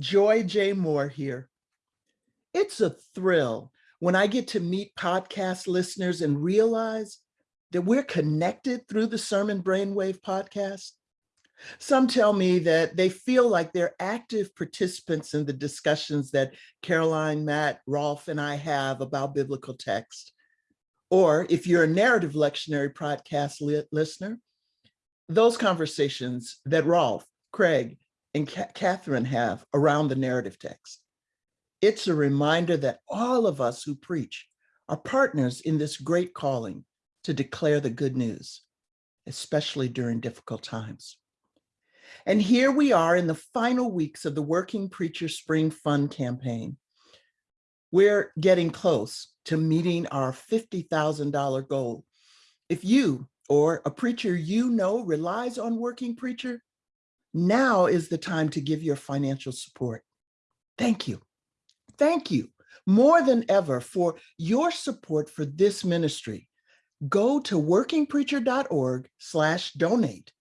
Joy J. Moore here. It's a thrill when I get to meet podcast listeners and realize that we're connected through the Sermon Brainwave podcast. Some tell me that they feel like they're active participants in the discussions that Karoline, Matt, Rolf, and I have about biblical text. Or if you're a narrative lectionary podcast li listener, those conversations that Rolf, Craig, and Kathryn have around the narrative text. It's a reminder that all of us who preach are partners in this great calling to declare the good news, especially during difficult times. And here we are in the final weeks of the Working Preacher Spring Fund campaign. We're getting close to meeting our $50,000 goal. If you or a preacher you know relies on Working Preacher, now is the time to give your financial support. Thank you. Thank you more than ever for your support for this ministry. Go to workingpreacher.org slash donate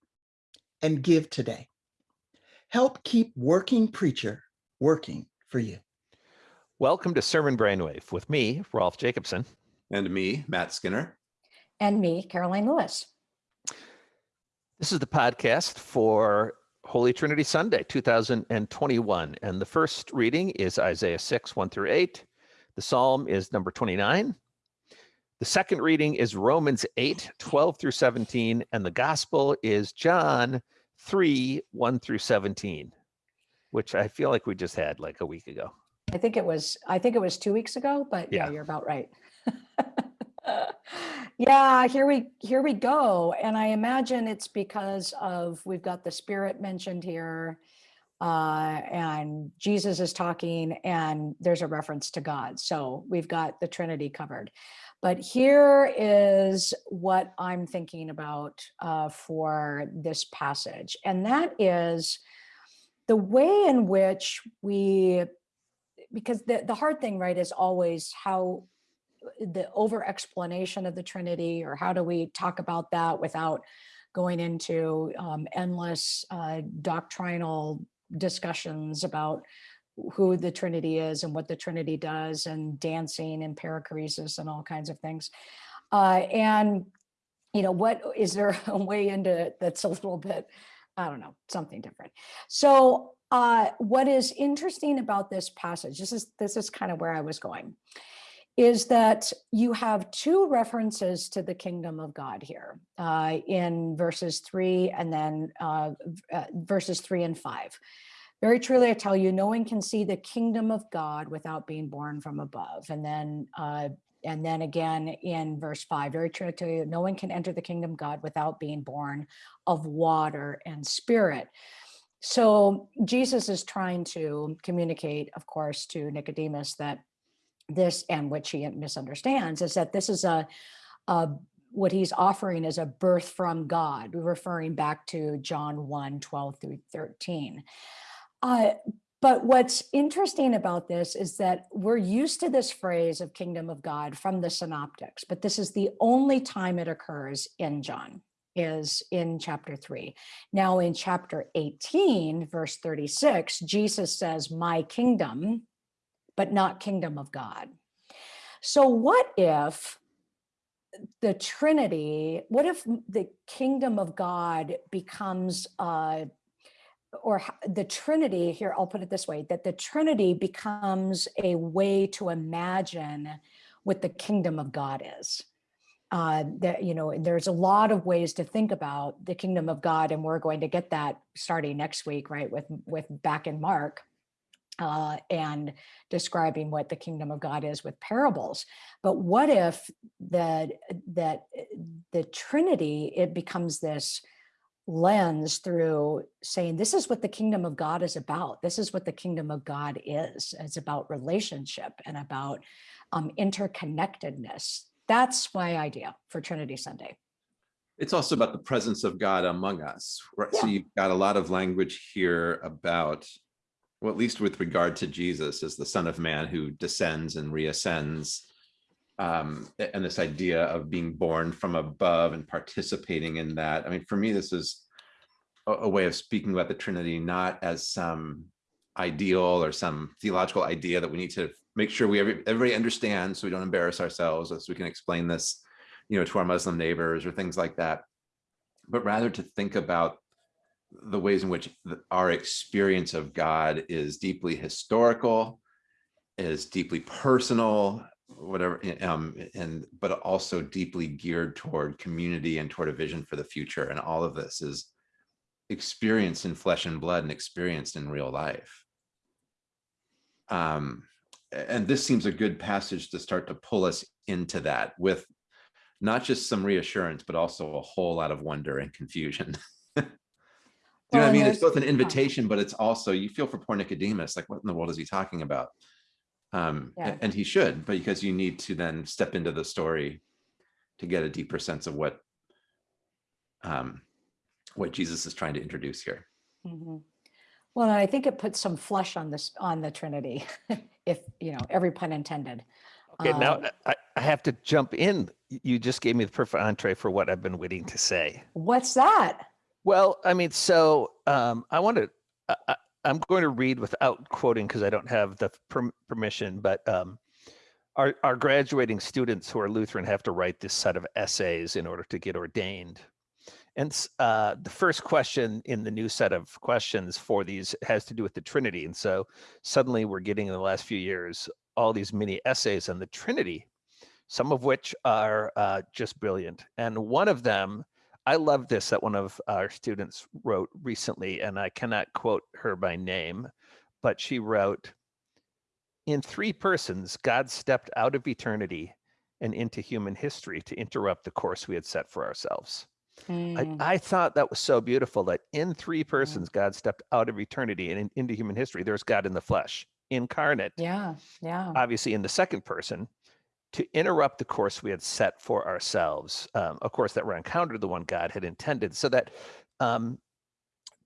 and give today. Help keep Working Preacher working for you. Welcome to Sermon Brainwave with me, Rolf Jacobson. And me, Matt Skinner. And me, Karoline Lewis. This is the podcast for Holy Trinity Sunday 2021. And the first reading is Isaiah 6, 1 through 8. The psalm is number 29. The second reading is Romans 8, 12 through 17. And the gospel is John 3, 1 through 17, which I feel like we just had like a week ago. I think it was, I think it was two weeks ago, but yeah, Yeah. you're about right. Yeah, here we, here we go. And I imagine it's because of, we've got the spirit mentioned here. Uh, and Jesus is talking and there's a reference to God. So we've got the Trinity covered. But here is what I'm thinking about uh, for this passage. And that is the way in which we, because the, the hard thing, right, is always how the over explanation of the Trinity, or how do we talk about that without going into um, endless uh, doctrinal discussions about who the Trinity is and what the Trinity does and dancing and perichoresis and all kinds of things. Uh, and, you know, what is there a way into it that's a little bit, I don't know, something different. So uh, what is interesting about this passage, this is, this is kind of where I was going, is that you have two references to the kingdom of God here uh, in verses three and then uh, uh, verses three and five. Very truly, I tell you, no one can see the kingdom of God without being born from above. And then, uh, and then again in verse five, very true, I tell you, no one can enter the kingdom of God without being born of water and spirit. So Jesus is trying to communicate, of course, to Nicodemus that this and which he misunderstands is that this is a, a what he's offering is a birth from God, referring back to John 1, 12 through 13. Uh, but what's interesting about this is that we're used to this phrase of kingdom of God from the synoptics, but this is the only time it occurs in John is in chapter 3. Now in chapter 18, verse 36, Jesus says, my kingdom, but not kingdom of God. So what if the Trinity, what if the kingdom of God becomes, uh, or the Trinity, here, I'll put it this way, that the Trinity becomes a way to imagine what the kingdom of God is. Uh, that, you know, there's a lot of ways to think about the kingdom of God, and we're going to get that starting next week, right, with, with back in Mark uh, and describing what the kingdom of God is with parables. But what if that that eh, the Trinity it becomes this lens through saying this is what the kingdom of God is about. This is what the kingdom of God is. It's about relationship and about um, interconnectedness. That's my idea for Trinity Sunday. It's also about the presence of God among us, right? So you've got a lot of language here about, well, at least with regard to Jesus as the son of man who descends and reascends. Um, and this idea of being born from above and participating in that. I mean, for me, this is a, a way of speaking about the Trinity, not as some ideal or some theological idea that we need to make sure we every, everybody understands so we don't embarrass ourselves as we can explain this you know to our muslim neighbors or things like that but rather to think about the ways in which our experience of god is deeply historical is deeply personal whatever um and but also deeply geared toward community and toward a vision for the future. And all of this is experienced in flesh and blood and experienced in real life. Um and this seems a good passage to start to pull us into that with not just some reassurance but also a whole lot of wonder and confusion Do you know what I mean? It's both an invitation, but it's also you feel for poor Nicodemus, like what in the world is he talking about? Um, Yeah. and he should, but because you need to then step into the story to get a deeper sense of what um, what Jesus is trying to introduce here. Mhm. Well, I think it puts some flesh on this, on the Trinity, if, you know, every pun intended. Okay, now Um, I, I have to jump in. You just gave me the perfect entree for what I've been waiting to say. What's that? Well, I mean, so um, I want to. I, I'm going to read without quoting because I don't have the perm- permission. But um, our our graduating students who are Lutheran have to write this set of essays in order to get ordained. And uh, the first question in the new set of questions for these has to do with the Trinity. And so suddenly we're getting in the last few years all these mini essays on the Trinity, some of which are uh, just brilliant. And one of them I love this that one of our students wrote recently, and I cannot quote her by name, but she wrote In three persons, God stepped out of eternity and into human history to interrupt the course we had set for ourselves. I, Mm, I thought that was so beautiful that in three persons, God stepped out of eternity and in- into human history. There's God in the flesh, incarnate, Yeah, yeah. obviously in the second person to interrupt the course we had set for ourselves um, a course that ran counter to the one god had intended so that um,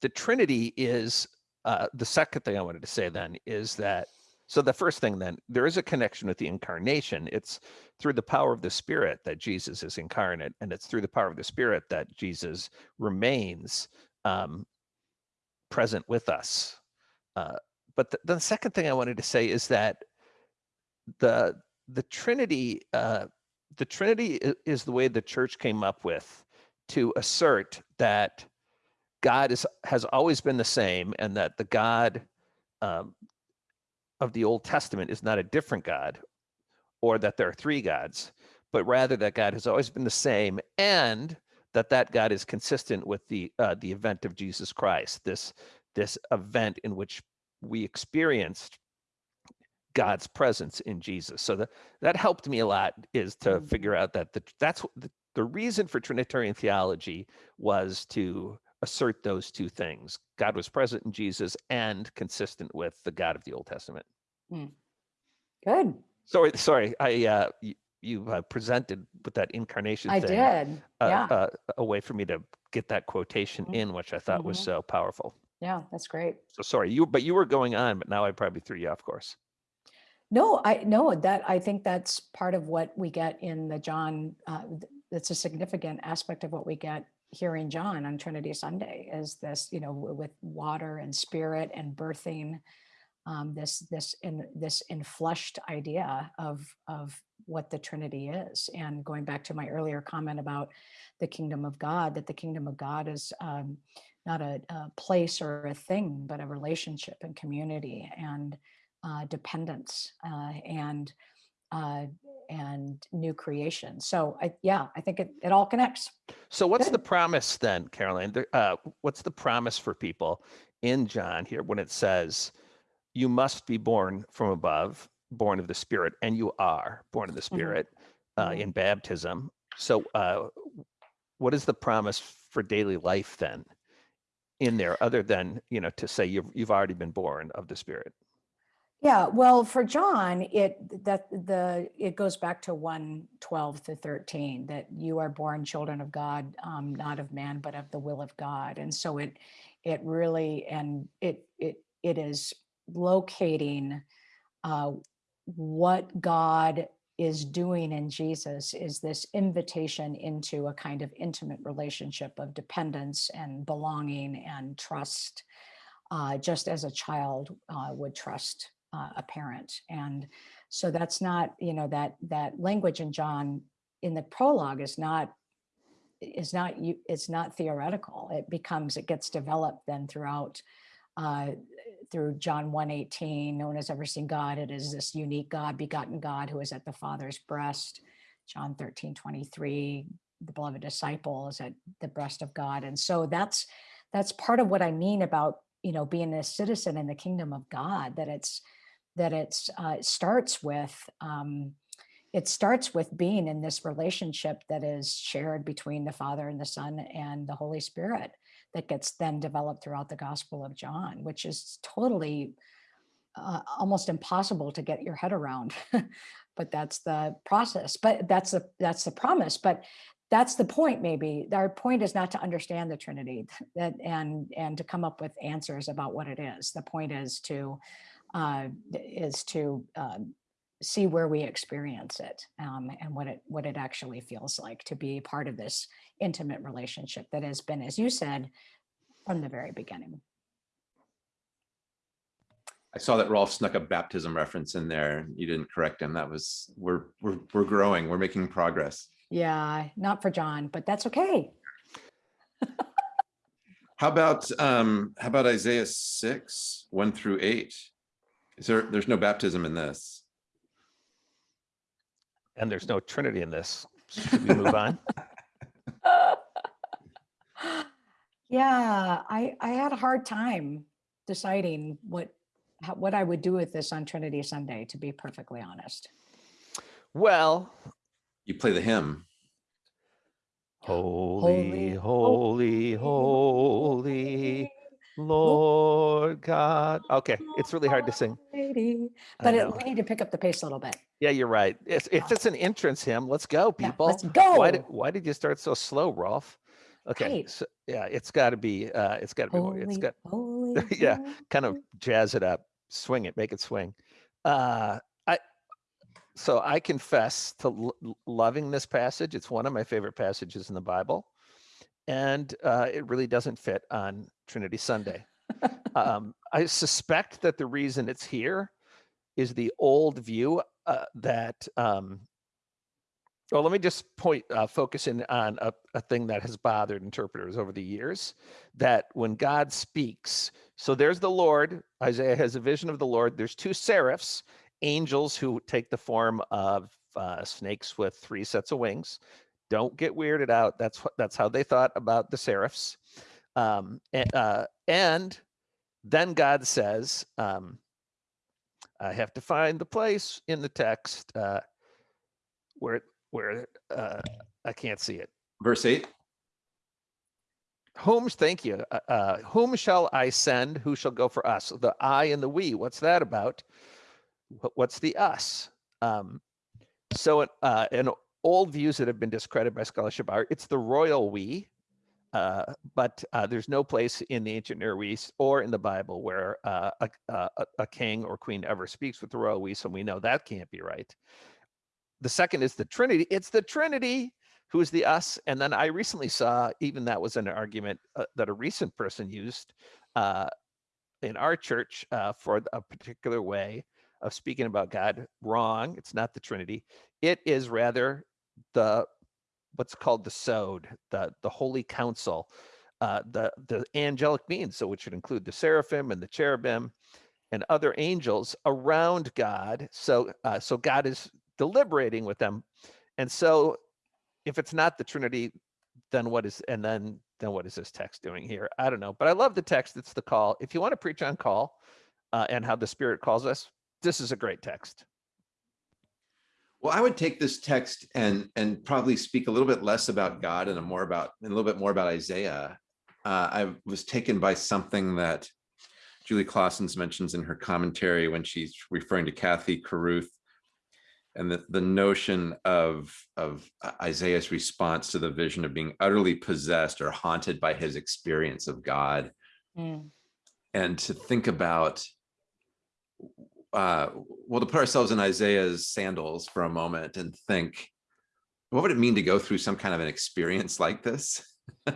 the trinity is uh, the second thing i wanted to say then is that so the first thing then there is a connection with the incarnation. It's through the power of the spirit that jesus is incarnate and it's through the power of the spirit that jesus remains um, present with us. Uh, but the, the second thing i wanted to say is that the the Trinity, uh, the Trinity is the way the church came up with to assert that God is has always been the same, and that the God um, of the Old Testament is not a different God, or that there are three gods, but rather that God has always been the same, and that that God is consistent with the uh, the event of Jesus Christ. This this event in which we experienced God's presence in Jesus. So that that helped me a lot is to Mhm. figure out that the, that's the, the reason for Trinitarian theology was to assert those two things. God was present in Jesus and consistent with the God of the Old Testament. Good. Sorry, sorry, I uh, you, you uh, presented with that incarnation I thing did. uh, Yeah, uh, a way for me to get that quotation Mhm. in, which I thought was Mhm. so powerful. yeah, that's great. So sorry, you but you were going on, but now I probably threw you off course. No, I no that I think that's part of what we get in the John. Uh, that's a significant aspect of what we get here in John on Trinity Sunday is this, you know, with water and spirit and birthing, um, this this in this enfleshed idea of of what the Trinity is. And going back to my earlier comment about the kingdom of God, that the kingdom of God is um, not a, a place or a thing, but a relationship and community and uh, dependence uh, and uh, and new creation. So I, yeah, I think it, it all connects. So what's the promise then, Karoline? Uh, what's the promise for people in John here when it says, "You must be born from above, born of the Spirit," and you are born of the Spirit uh, Mhm. in baptism? So, uh, what is the promise for daily life then in there, other than you know to say you've you've already been born of the Spirit? Yeah, well, for John, it that the it goes back to 1 12 to 13 that you are born children of God, um, not of man, but of the will of God. And so it it really and it it it is locating uh, what God is doing in Jesus is this invitation into a kind of intimate relationship of dependence and belonging and trust uh, just as a child uh, would trust uh, a parent. And so that's not, you know, that that language in John in the prologue is not is not you it's not theoretical. It becomes it gets developed then throughout uh, through John 1:18, no one has ever seen God. It is this unique God, begotten God who is at the Father's breast. John 13, 23, the beloved disciple is at the breast of God. And so that's that's part of what I mean about you know being a citizen in the kingdom of God, that it's that it's uh, it starts with um, it starts with being in this relationship that is shared between the Father and the Son and the Holy Spirit that gets then developed throughout the Gospel of John, which is totally uh, almost impossible to get your head around. but that's the process. But that's the that's the promise. But that's the point. Maybe our point is not to understand the Trinity that and and to come up with answers about what it is. The point is to uh, is to um, see where we experience it um, and what it what it actually feels like to be part of this intimate relationship that has been, as you said, from the very beginning. I saw that Rolf snuck a baptism reference in there. You didn't correct him. That was, we're, we're, we're growing. We're making progress. Yeah, not for John, but that's okay. How about, um, how about Isaiah six, one through eight? Is there, there's no baptism in this. And there's no Trinity in this. Should we move on? yeah, I I had a hard time deciding what how, what I would do with this on Trinity Sunday, to be perfectly honest. Well, You play the hymn. holy, holy, holy, Lord God. Okay, it's really hard to sing. Almighty. But it, we need to pick up the pace a little bit. Yeah, you're right. If, if it's an entrance hymn, let's go, Yeah, people. let's go. Why did Why did you start so slow, Rolf? Okay, Right. so yeah, it's got to be. Uh, it's got to be more. It's Holy, got holy, yeah, kind of jazz it up, swing it, make it swing. Uh, I so I confess to loving this passage. It's one of my favorite passages in the Bible, and uh, it really doesn't fit on Trinity Sunday. um, I suspect that the reason it's here is the old view uh, that. Um, well, let me just point, uh, focus in on a, a thing that has bothered interpreters over the years. That when God speaks, so there's the Lord. Isaiah has a vision of the Lord. There's two seraphs, angels who take the form of uh, snakes with three sets of wings. Don't get weirded out. That's what that's how they thought about the seraphs. Um, and, uh, and then God says, um, I have to find the place in the text uh, where where uh, I can't see it. Verse eight, Whom, thank you. Uh, uh, whom shall I send? Who shall go for us? The I and the we. What's that about? What's the us? Um, so, uh, in old views that have been discredited by scholarship are it's the royal we, uh, but uh, there's no place in the ancient Near East or in the Bible where uh, a, a, a king or queen ever speaks with the royal we, so we know that can't be right. The second is the Trinity. It's the Trinity who's the us and then i recently saw even that was an argument uh, that a recent person used uh, in our church uh, for a particular way of speaking about god wrong it's not the trinity it is rather the what's called the sod the the holy council uh, the the angelic beings so which would include the seraphim and the cherubim and other angels around god so uh, so god is deliberating with them and so if it's not the Trinity, then what is and then then what is this text doing here? I don't know, but I love the text. It's the call. If you want to preach on call uh, and how the Spirit calls us, this is a great text. Well, I would take this text and and probably speak a little bit less about God and a more about and a little bit more about Isaiah. Uh, I was taken by something that Julie Claassens mentions in her commentary when she's referring to Cathy Caruth and the, the notion of of Isaiah's response to the vision of being utterly possessed or haunted by his experience of God Mm. and to think about uh well to put ourselves in isaiah's sandals for a moment and think what would it mean to go through some kind of an experience like this?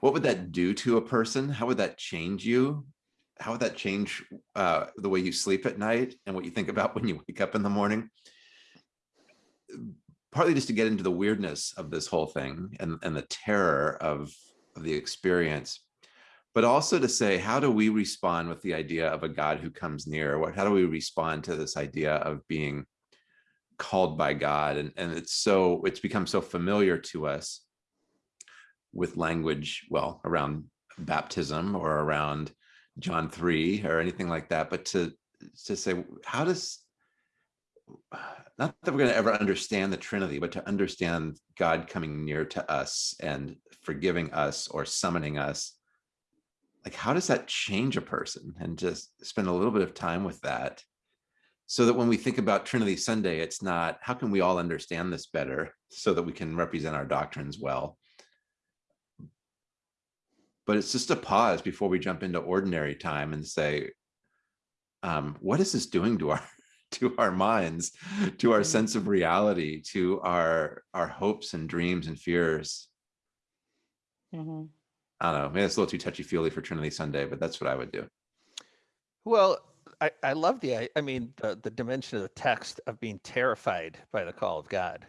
What would that do to a person? How would that change you? How would that change uh, the way you sleep at night and what you think about when you wake up in the morning? Partly just to get into the weirdness of this whole thing and, and the terror of, of the experience, but also to say, how do we respond with the idea of a God who comes near? What, how do we respond to this idea of being called by God? And, and it's so, it's become so familiar to us with language, well, around baptism or around John 3 or anything like that, but to, to say, how does, not that we're going to ever understand the Trinity, but to understand God coming near to us and forgiving us or summoning us, like how does that change a person? And just spend a little bit of time with that so that when we think about Trinity Sunday, it's not, how can we all understand this better so that we can represent our doctrines well? But it's just a pause before we jump into ordinary time and say, um, what is this doing to our to our minds, to our sense of reality, to our our hopes and dreams and fears? Mhm. I don't know, maybe it's a little too touchy-feely for Trinity Sunday, but that's what I would do. Well, I, I love the, I- I mean, the, the dimension of the text of being terrified by the call of God,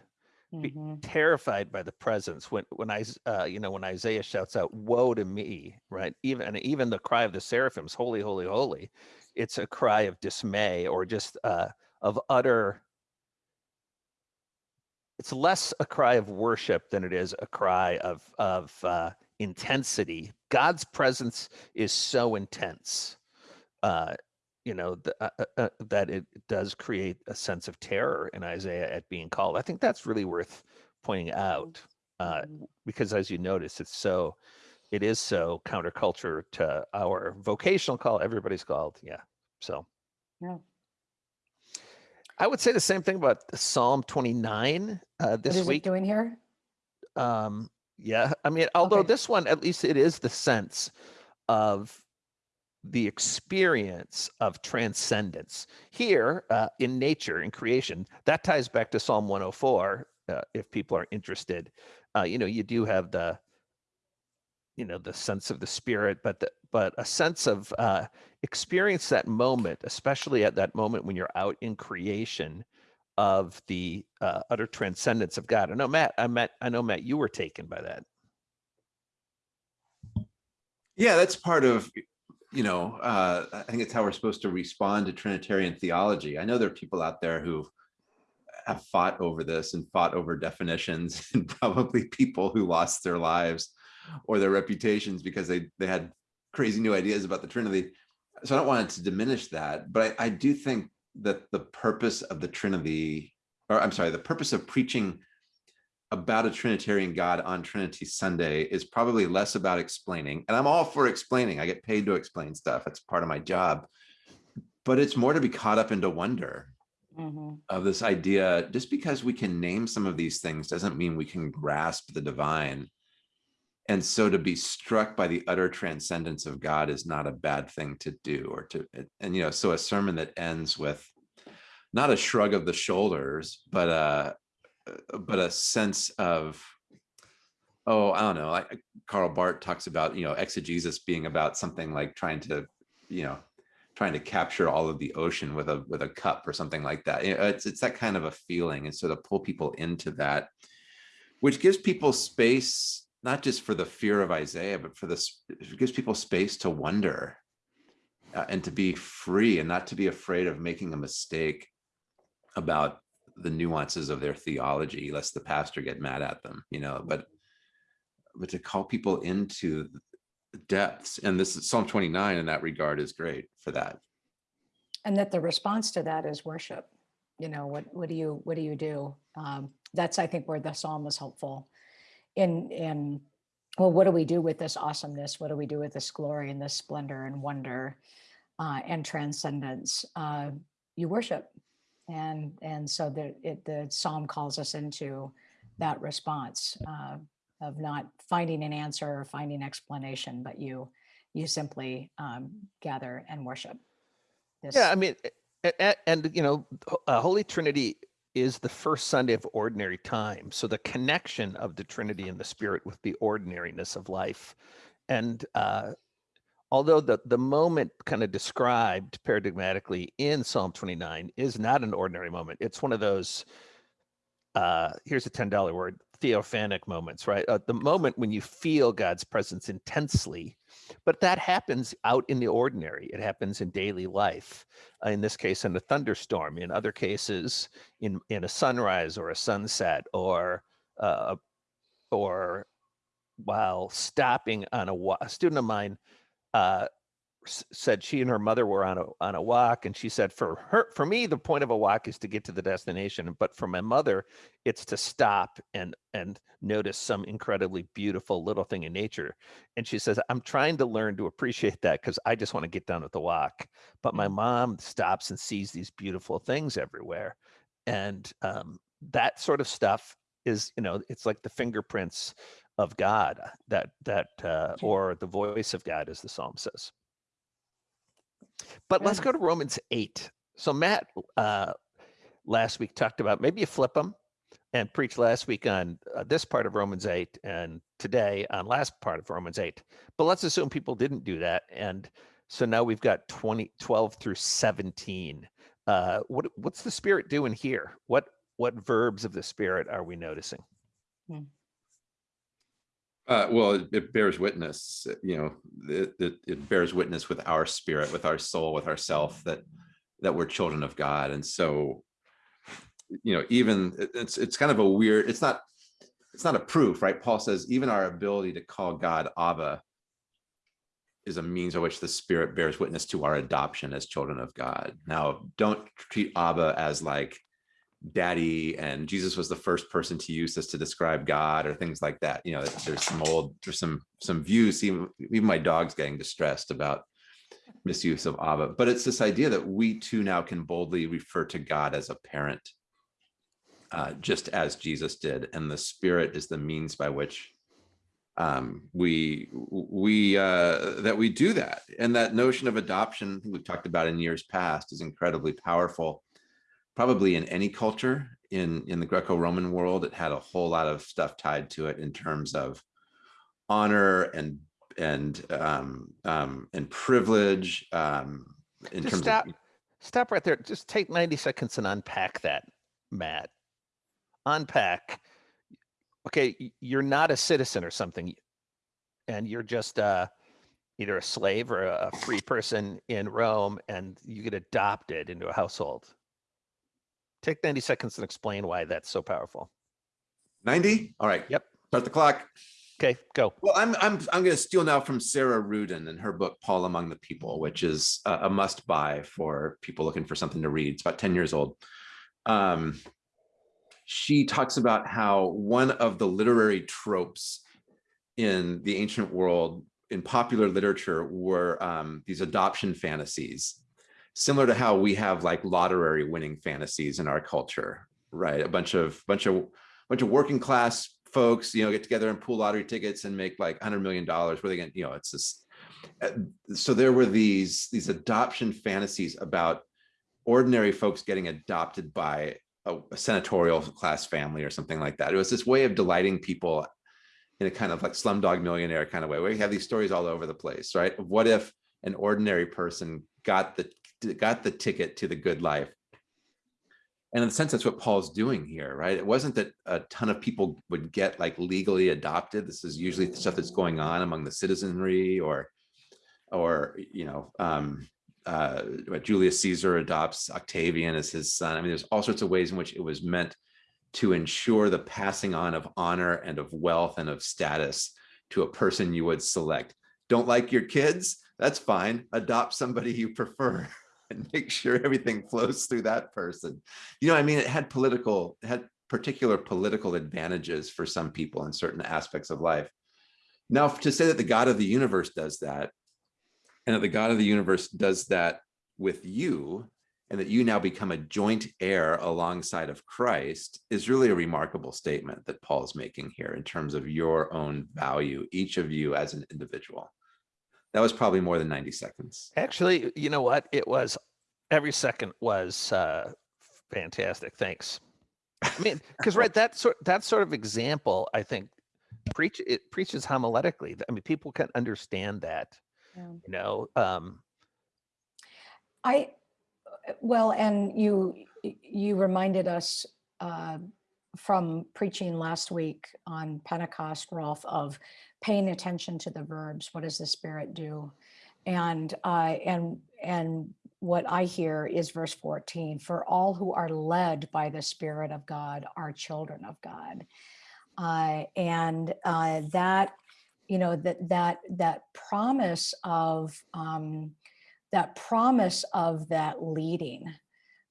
be Mhm. terrified by the presence. When, when I, s- uh, you know, when Isaiah shouts out, woe to me, right? Even, and even the cry of the seraphims, holy, holy, holy, it's a cry of dismay or just, uh, of utter, it's less a cry of worship than it is a cry of, of, uh, intensity. God's presence is so intense. Uh, you know, th- uh, uh, uh, that it does create a sense of terror in Isaiah at being called. I think that's really worth pointing out uh, Mhm. because, as you notice, it's so, it is so counterculture to our vocational call. Everybody's called, yeah. So Yeah. I would say the same thing about Psalm 29 uh, What this is it week. doing here? Um, yeah, I mean, although Okay. this one, at least it is the sense of the experience of transcendence here uh, in nature, in creation. That ties back to Psalm 104. Uh, if people are interested, uh, you know, you do have the, you know, the sense of the spirit, but the, but a sense of uh, experience that moment, especially at that moment when you're out in creation of the uh, utter transcendence of God. I know Matt, I met, I know Matt, you were taken by that. Yeah, that's part of, you know, uh, I think it's how we're supposed to respond to Trinitarian theology. I know there are people out there who have fought over this and fought over definitions and probably people who lost their lives or their reputations because they, they had crazy new ideas about the Trinity. So I don't want to diminish that, but I, I do think that the purpose of the Trinity, or I'm sorry, the purpose of preaching about a Trinitarian God on Trinity Sunday is probably less about explaining. And I'm all for explaining. I get paid to explain stuff. That's part of my job. But it's more to be caught up into wonder Mhm. of this idea. Just because we can name some of these things doesn't mean we can grasp the divine. And so to be struck by the utter transcendence of God is not a bad thing to do or to, and you know, so a sermon that ends with not a shrug of the shoulders, but a, uh, but a sense of, oh, I don't know, like Karl Barth talks about, you know, exegesis being about something like trying to, you know, trying to capture all of the ocean with a with a cup or something like that. It's it's that kind of a feeling, and so to pull people into that, which gives people space not just for the fear of Isaiah, but for this, it gives people space to wonder uh, and to be free and not to be afraid of making a mistake about the nuances of their theology, lest the pastor get mad at them, you know, but but to call people into depths. And this is Psalm 29 in that regard is great for that. And that the response to that is worship. You know, what, what do you, what do you do? Um, that's, I think, where the psalm was helpful in, in, well, what do we do with this awesomeness? What do we do with this glory and this splendor and wonder uh, and transcendence? Uh, you worship. And, and so the, it, the psalm calls us into that response uh, of not finding an answer or finding explanation, but you, you simply um, gather and worship. This, Yeah, I mean, a- a- and, you know, uh, Holy Trinity is the first Sunday of ordinary time. So the connection of the Trinity and the Spirit with the ordinariness of life, and uh, although the, the moment kind of described paradigmatically in Psalm 29 is not an ordinary moment. It's one of those, uh, here's a $10 word, theophanic moments, right? Uh, the moment when you feel God's presence intensely, but that happens out in the ordinary. It happens in daily life. Uh, in this case, in a thunderstorm. In other cases, in in a sunrise or a sunset, or uh, or while stopping on a. A student of mine uh, said she and her mother were on a on a walk, and she said for her for me the point of a walk is to get to the destination, but for my mother it's to stop and and notice some incredibly beautiful little thing in nature. And she says I'm trying to learn to appreciate that because I just want to get done with the walk, but my mom stops and sees these beautiful things everywhere, and um, that sort of stuff is you know it's like the fingerprints of God that that uh, or the voice of God, as the psalm says. But let's go to Romans eight. So Matt uh, last week talked about maybe you flip them and preach last week on uh, this part of Romans eight and today on last part of Romans eight. But let's assume people didn't do that, and so now we've got 20, 12 through seventeen. Uh, what what's the Spirit doing here? What what verbs of the Spirit are we noticing? Uh, well, it, it bears witness, uh, you know, it, it, it bears witness with our spirit, with our soul, with ourself that that we're children of God. And so, you know, even it's it's kind of a weird, it's not it's not a proof, right? Paul says even our ability to call God Abba is a means by which the spirit bears witness to our adoption as children of God. Now, don't treat Abba as like daddy and jesus was the first person to use this to describe god or things like that. You know there's some old there's some some views even even my dog's getting distressed about misuse of abba. But it's this idea that we too now can boldly refer to god as a parent uh, just as jesus did. And the spirit is the means by which um we we uh that we do that. And that notion of adoption we've talked about in years past is incredibly powerful probably in any culture in in the greco-roman world it had a whole lot of stuff tied to it in terms of honor and and um um and privilege um in Just terms stop, of stop right there. Just take 90 seconds and unpack that, Matt. Unpack. Okay, you're not a citizen or something, and you're just uh, either a slave or a a free person in Rome, and you get adopted into a household. Take 90 seconds and explain why that's so powerful. 90 all right Yep. start the clock Okay, go. Well, I'm I'm I'm going to steal now from Sarah Ruden and her book Paul Among the People, which is a, a must buy for people looking for something to read. It's about 10 years old. Um, she talks about how one of the literary tropes in the ancient world in popular literature were um, these adoption fantasies, similar to how we have like lottery winning fantasies in our culture, right? A bunch of bunch of bunch of working class folks, you know, get together and pool lottery tickets and make like hundred million dollars. Where they get, you know, it's this. uh, So there were these these adoption fantasies about ordinary folks getting adopted by a, a senatorial class family or something like that. It was this way of delighting people in a kind of like slumdog millionaire kind of way, where you have these stories all over the place, right? What if an ordinary person got the got the ticket to the good life? And in a sense, that's what Paul's doing here, right? It wasn't that a ton of people would get like legally adopted. This is usually stuff that's going on among the citizenry or, or, you know, um, uh, Julius Caesar adopts Octavian as his son. I mean, there's all sorts of ways in which it was meant to ensure the passing on of honor and of wealth and of status to a person you would select. Don't like your kids? That's fine. Adopt somebody you prefer and make sure everything flows through that person. You know, I mean, it had political, it had particular political advantages for some people in certain aspects of life. Now, to say that the God of the universe does that, and that the God of the universe does that with you, and that you now become a joint heir alongside of Christ is really a remarkable statement that Paul is making here in terms of your own value, each of you as an individual. That was probably more than 90 seconds. Actually, you know what? It was every second was uh, fantastic. Thanks. I mean, because right, that sort that sort of example, I think, preach it preaches homiletically. I mean, people can understand that. Yeah. You know, um, I, uh, well, and you, you reminded us uh, from preaching last week on Pentecost, Rolf, of paying attention to the verbs. What does the Spirit do? And, uh, and, and what I hear is verse 14, for all who are led by the Spirit of God are children of God. Uh, and uh, that, you know, that, that, that promise of, um, that promise of that leading,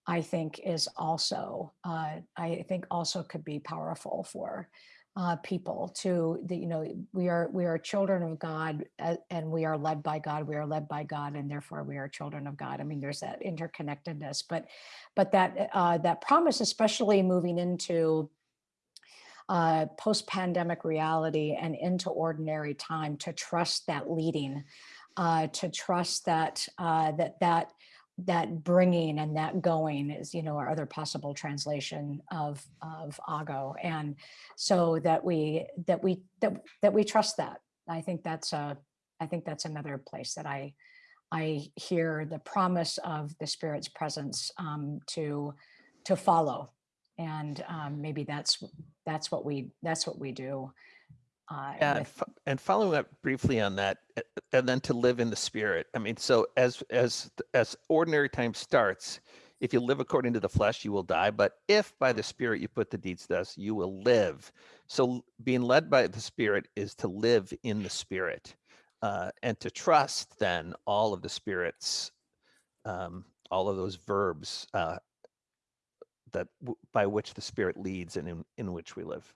I think is also, uh, I think also could be powerful for uh, people to, the, you know, we are, we are children of God and we are led by God, we are led by God and therefore we are children of God. I mean, there's that interconnectedness, but, but that, uh, that promise, especially moving into uh, post-pandemic reality and into ordinary time to trust that leading uh, to trust that uh, that that that bringing and that going is you know our other possible translation of of ago. And so that we that we that, that we trust that. I think that's a i think that's another place that i i hear the promise of the spirit's presence um, to to follow. And um, maybe that's that's what we that's what we do uh, Yeah, and, fo- and following up briefly on that, and then to live in the spirit. I mean, so as as as ordinary time starts, if you live according to the flesh, you will die. But if by the spirit you put the deeds to us, you will live. So being led by the spirit is to live in the spirit, uh, and to trust then all of the spirits, um, all of those verbs uh, that w- by which the spirit leads and in, in which we live.